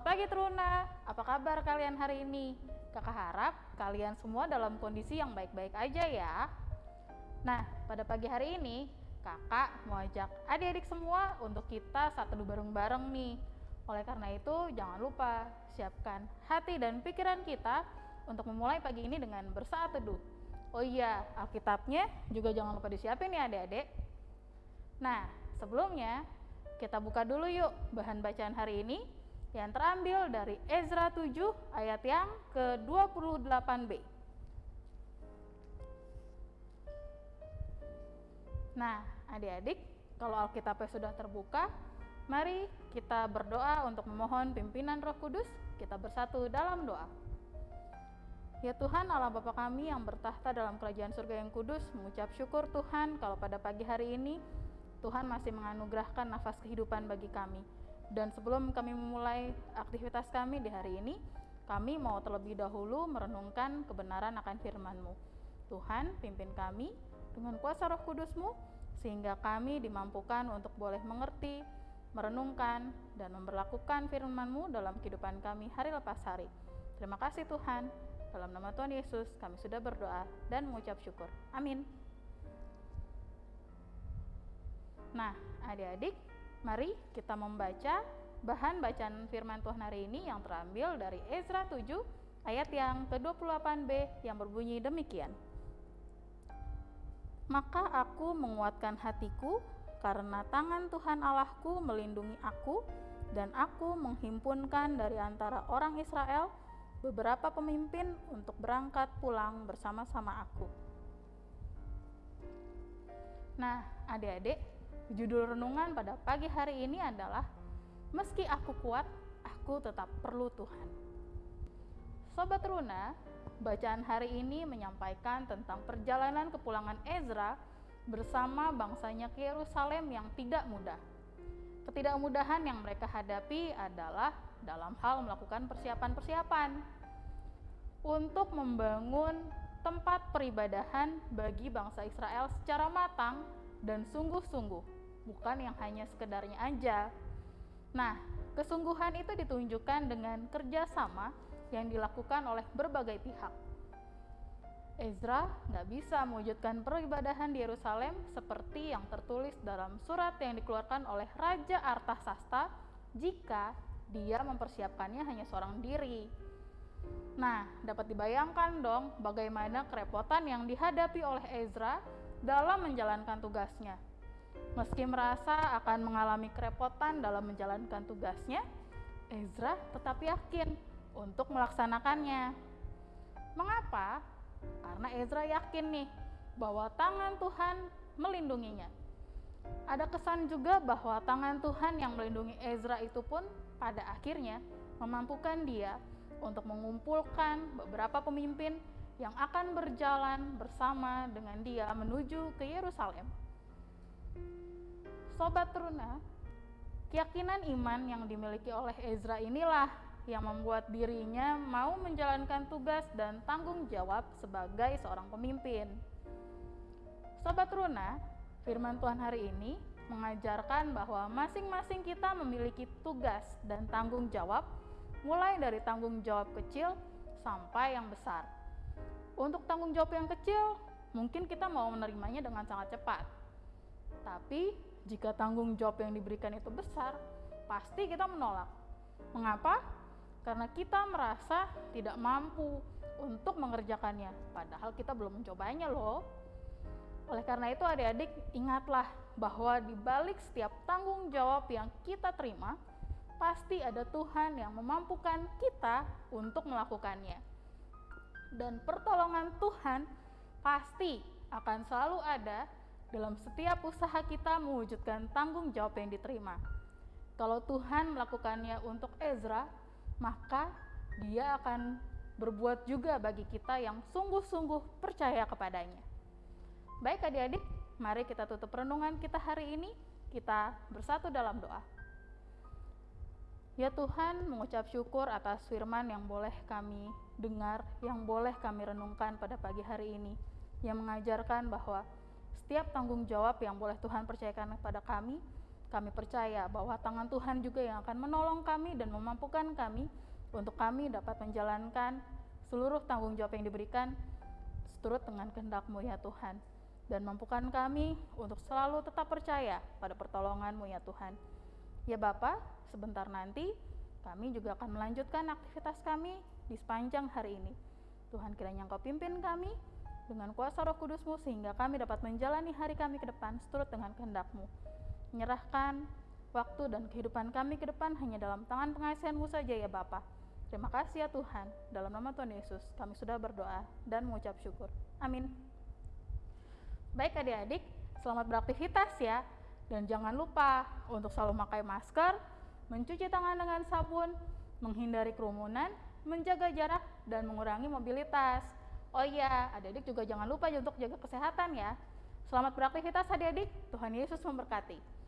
Selamat pagi Truna, apa kabar kalian hari ini? Kakak harap kalian semua dalam kondisi yang baik-baik aja ya. Nah, pada pagi hari ini, kakak mau ajak adik-adik semua untuk kita saat teduh bareng-bareng nih. Oleh karena itu, jangan lupa siapkan hati dan pikiran kita untuk memulai pagi ini dengan bersaat teduh. Oh iya, Alkitabnya juga jangan lupa disiapin ya adik-adik. Nah, sebelumnya kita buka dulu yuk bahan bacaan hari ini yang terambil dari Ezra 7 ayat yang ke-28b. Nah, adik-adik, kalau Alkitabnya sudah terbuka, mari kita berdoa untuk memohon pimpinan Roh Kudus. Kita bersatu dalam doa. Ya Tuhan Allah Bapa kami yang bertahta dalam kerajaan surga yang kudus, mengucap syukur Tuhan kalau pada pagi hari ini Tuhan masih menganugerahkan nafas kehidupan bagi kami. Dan sebelum kami memulai aktivitas kami di hari ini, kami mau terlebih dahulu merenungkan kebenaran akan firman-Mu. Tuhan, pimpin kami dengan kuasa roh kudus-Mu, sehingga kami dimampukan untuk boleh mengerti, merenungkan, dan memperlakukan firman-Mu dalam kehidupan kami hari lepas hari. Terima kasih Tuhan. Dalam nama Tuhan Yesus, kami sudah berdoa dan mengucap syukur. Amin. Nah, adik-adik, Mari kita membaca bahan bacaan firman Tuhan hari ini yang terambil dari Ezra 7 ayat yang ke-28b yang berbunyi demikian. Maka aku menguatkan hatiku karena tangan Tuhan Allahku melindungi aku dan aku menghimpunkan dari antara orang Israel beberapa pemimpin untuk berangkat pulang bersama-sama aku. Nah, adik-adik, Judul renungan pada pagi hari ini adalah Meski aku kuat, aku tetap perlu Tuhan. Sobat Runa, bacaan hari ini menyampaikan tentang perjalanan kepulangan Ezra bersama bangsanya ke Yerusalem yang tidak mudah. Ketidakmudahan yang mereka hadapi adalah dalam hal melakukan persiapan-persiapan untuk membangun tempat peribadahan bagi bangsa Israel secara matang dan sungguh-sungguh bukan yang hanya sekedarnya aja. Nah, kesungguhan itu ditunjukkan dengan kerjasama yang dilakukan oleh berbagai pihak. Ezra nggak bisa mewujudkan peribadahan di Yerusalem seperti yang tertulis dalam surat yang dikeluarkan oleh Raja Artasasta jika dia mempersiapkannya hanya seorang diri. Nah, dapat dibayangkan dong bagaimana kerepotan yang dihadapi oleh Ezra dalam menjalankan tugasnya. Meski merasa akan mengalami kerepotan dalam menjalankan tugasnya, Ezra tetap yakin untuk melaksanakannya. Mengapa? Karena Ezra yakin nih bahwa tangan Tuhan melindunginya. Ada kesan juga bahwa tangan Tuhan yang melindungi Ezra itu pun pada akhirnya memampukan dia untuk mengumpulkan beberapa pemimpin yang akan berjalan bersama dengan dia menuju ke Yerusalem. Sobat Teruna, keyakinan iman yang dimiliki oleh Ezra inilah yang membuat dirinya mau menjalankan tugas dan tanggung jawab sebagai seorang pemimpin. Sobat Runa, firman Tuhan hari ini mengajarkan bahwa masing-masing kita memiliki tugas dan tanggung jawab, mulai dari tanggung jawab kecil sampai yang besar. Untuk tanggung jawab yang kecil, mungkin kita mau menerimanya dengan sangat cepat, tapi jika tanggung jawab yang diberikan itu besar, pasti kita menolak. Mengapa? Karena kita merasa tidak mampu untuk mengerjakannya, padahal kita belum mencobanya loh. Oleh karena itu adik-adik ingatlah bahwa di balik setiap tanggung jawab yang kita terima, pasti ada Tuhan yang memampukan kita untuk melakukannya. Dan pertolongan Tuhan pasti akan selalu ada dalam setiap usaha kita mewujudkan tanggung jawab yang diterima. Kalau Tuhan melakukannya untuk Ezra, maka Dia akan berbuat juga bagi kita yang sungguh-sungguh percaya kepadanya. Baik adik-adik, mari kita tutup renungan kita hari ini. Kita bersatu dalam doa. Ya Tuhan, mengucap syukur atas firman yang boleh kami dengar, yang boleh kami renungkan pada pagi hari ini, yang mengajarkan bahwa setiap tanggung jawab yang boleh Tuhan percayakan kepada kami Kami percaya bahwa tangan Tuhan juga yang akan menolong kami dan memampukan kami untuk kami dapat menjalankan seluruh tanggung jawab yang diberikan seturut dengan kehendak-Mu ya Tuhan. Dan mampukan kami untuk selalu tetap percaya pada pertolongan-Mu ya Tuhan. Ya Bapa, sebentar nanti kami juga akan melanjutkan aktivitas kami di sepanjang hari ini. Tuhan kiranya Engkau pimpin kami dengan kuasa roh kudusmu sehingga kami dapat menjalani hari kami ke depan seturut dengan kehendak-Mu. Menyerahkan waktu dan kehidupan kami ke depan hanya dalam tangan pengasihan-Mu saja ya Bapa. Terima kasih ya Tuhan. Dalam nama Tuhan Yesus kami sudah berdoa dan mengucap syukur. Amin. Baik adik-adik, selamat beraktivitas ya. Dan jangan lupa untuk selalu memakai masker, mencuci tangan dengan sabun, menghindari kerumunan, menjaga jarak, dan mengurangi mobilitas. Oh iya, adik-adik juga jangan lupa untuk jaga kesehatan ya. Selamat beraktivitas adik-adik, Tuhan Yesus memberkati.